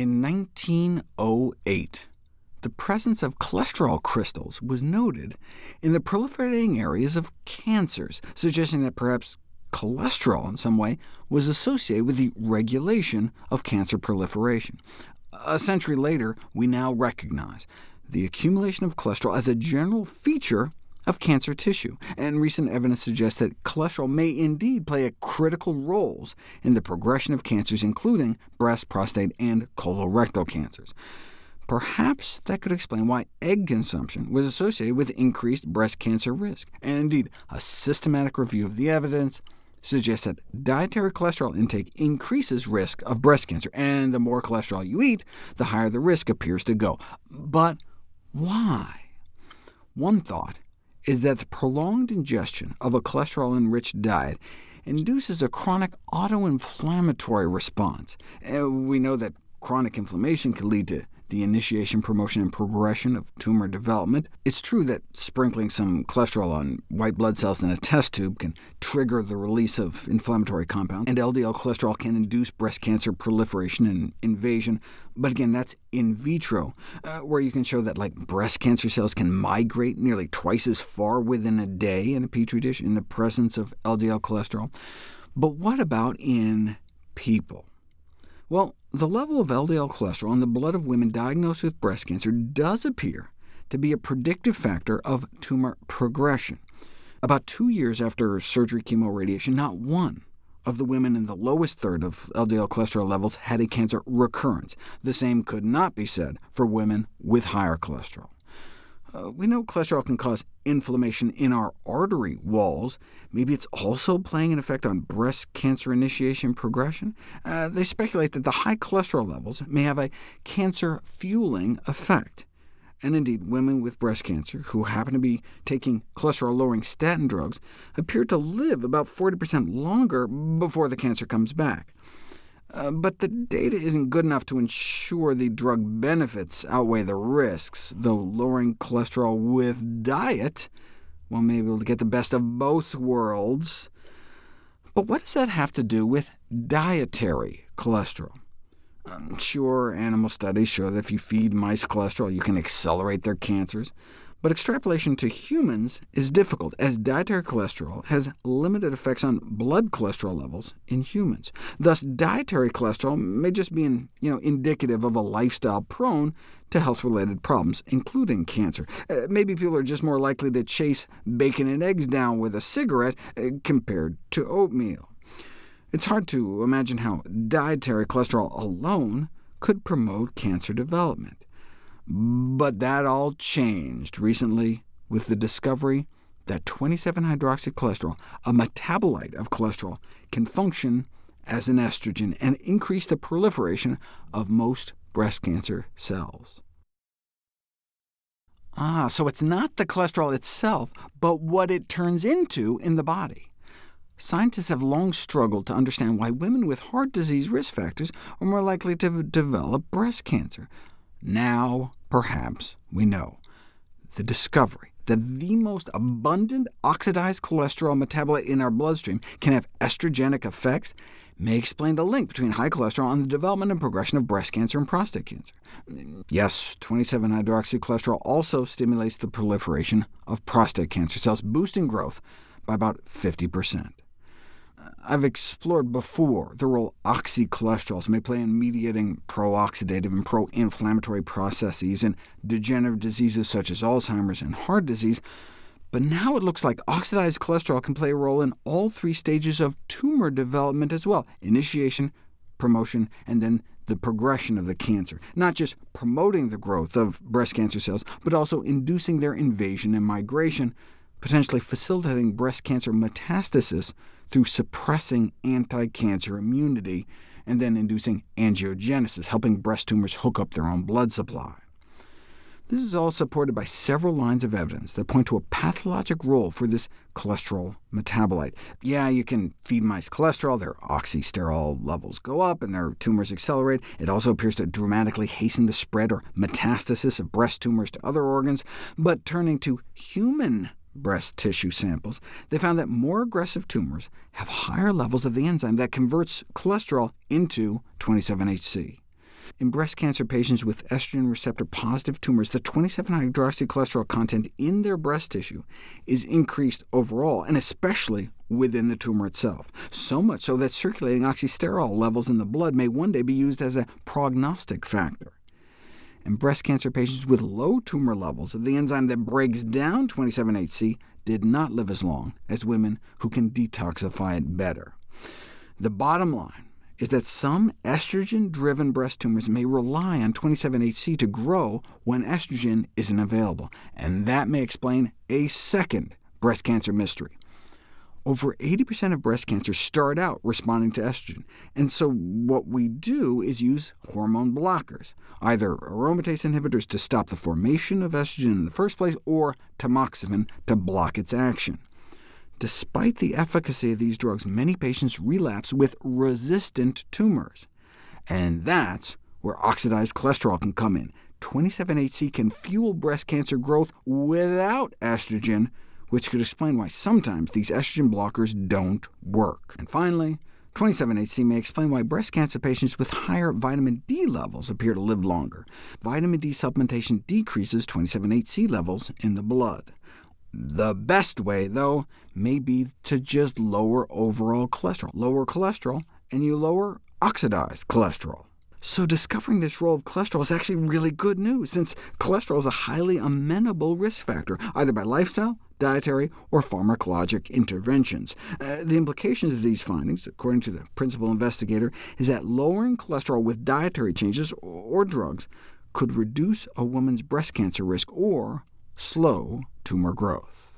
In 1908, the presence of cholesterol crystals was noted in the proliferating areas of cancers, suggesting that perhaps cholesterol in some way was associated with the regulation of cancer proliferation. A century later, we now recognize the accumulation of cholesterol as a general feature of cancer tissue, and recent evidence suggests that cholesterol may indeed play a critical roles in the progression of cancers, including breast, prostate, and colorectal cancers. Perhaps that could explain why egg consumption was associated with increased breast cancer risk. And indeed, a systematic review of the evidence suggests that dietary cholesterol intake increases risk of breast cancer, and the more cholesterol you eat, the higher the risk appears to go. But why? One thought is that the prolonged ingestion of a cholesterol-enriched diet induces a chronic autoinflammatory response. we know that chronic inflammation can lead to the initiation, promotion, and progression of tumor development. It's true that sprinkling some cholesterol on white blood cells in a test tube can trigger the release of inflammatory compounds, and LDL cholesterol can induce breast cancer proliferation and invasion, but again, that's in vitro, uh, where you can show that like breast cancer cells can migrate nearly twice as far within a day in a petri dish in the presence of LDL cholesterol. But what about in people? Well, the level of LDL cholesterol in the blood of women diagnosed with breast cancer does appear to be a predictive factor of tumor progression. About two years after surgery chemoradiation, not one of the women in the lowest third of LDL cholesterol levels had a cancer recurrence. The same could not be said for women with higher cholesterol. Uh, we know cholesterol can cause inflammation in our artery walls. Maybe it's also playing an effect on breast cancer initiation progression. Uh, they speculate that the high cholesterol levels may have a cancer-fueling effect. And indeed, women with breast cancer who happen to be taking cholesterol-lowering statin drugs appear to live about 40% longer before the cancer comes back. Uh, but the data isn't good enough to ensure the drug benefits outweigh the risks, though lowering cholesterol with diet well, may be able to get the best of both worlds. But what does that have to do with dietary cholesterol? Sure, animal studies show that if you feed mice cholesterol, you can accelerate their cancers. But extrapolation to humans is difficult, as dietary cholesterol has limited effects on blood cholesterol levels in humans. Thus, dietary cholesterol may just be in, you know, indicative of a lifestyle prone to health-related problems, including cancer. Uh, maybe people are just more likely to chase bacon and eggs down with a cigarette uh, compared to oatmeal. It's hard to imagine how dietary cholesterol alone could promote cancer development. But that all changed recently with the discovery that 27-hydroxycholesterol, a metabolite of cholesterol, can function as an estrogen and increase the proliferation of most breast cancer cells. Ah, so it's not the cholesterol itself, but what it turns into in the body. Scientists have long struggled to understand why women with heart disease risk factors are more likely to develop breast cancer. Now, perhaps, we know. The discovery that the most abundant oxidized cholesterol metabolite in our bloodstream can have estrogenic effects may explain the link between high cholesterol and the development and progression of breast cancer and prostate cancer. Yes, 27-hydroxycholesterol also stimulates the proliferation of prostate cancer cells, boosting growth by about 50%. I've explored before the role oxycholesterols may play in mediating pro-oxidative and pro-inflammatory processes in degenerative diseases such as Alzheimer's and heart disease, but now it looks like oxidized cholesterol can play a role in all three stages of tumor development as well— initiation, promotion, and then the progression of the cancer, not just promoting the growth of breast cancer cells, but also inducing their invasion and migration, potentially facilitating breast cancer metastasis through suppressing anti-cancer immunity, and then inducing angiogenesis, helping breast tumors hook up their own blood supply. This is all supported by several lines of evidence that point to a pathologic role for this cholesterol metabolite. Yeah, you can feed mice cholesterol, their oxysterol levels go up, and their tumors accelerate. It also appears to dramatically hasten the spread or metastasis of breast tumors to other organs. But turning to human breast tissue samples, they found that more aggressive tumors have higher levels of the enzyme that converts cholesterol into 27-HC. In breast cancer patients with estrogen receptor-positive tumors, the 27-hydroxycholesterol content in their breast tissue is increased overall, and especially within the tumor itself, so much so that circulating oxysterol levels in the blood may one day be used as a prognostic factor. In breast cancer patients with low tumor levels of the enzyme that breaks down 27-HC did not live as long as women who can detoxify it better. The bottom line is that some estrogen-driven breast tumors may rely on 27-HC to grow when estrogen isn't available, and that may explain a second breast cancer mystery. Over 80% of breast cancers start out responding to estrogen, and so what we do is use hormone blockers, either aromatase inhibitors to stop the formation of estrogen in the first place, or tamoxifen to block its action. Despite the efficacy of these drugs, many patients relapse with resistant tumors, and that's where oxidized cholesterol can come in. 27-HC can fuel breast cancer growth without estrogen, which could explain why sometimes these estrogen blockers don't work. And finally, 27-HC may explain why breast cancer patients with higher vitamin D levels appear to live longer. Vitamin D supplementation decreases 27-HC levels in the blood. The best way, though, may be to just lower overall cholesterol. Lower cholesterol, and you lower oxidized cholesterol. So discovering this role of cholesterol is actually really good news, since cholesterol is a highly amenable risk factor, either by lifestyle, dietary, or pharmacologic interventions. Uh, the implications of these findings, according to the principal investigator, is that lowering cholesterol with dietary changes or drugs could reduce a woman's breast cancer risk or slow tumor growth.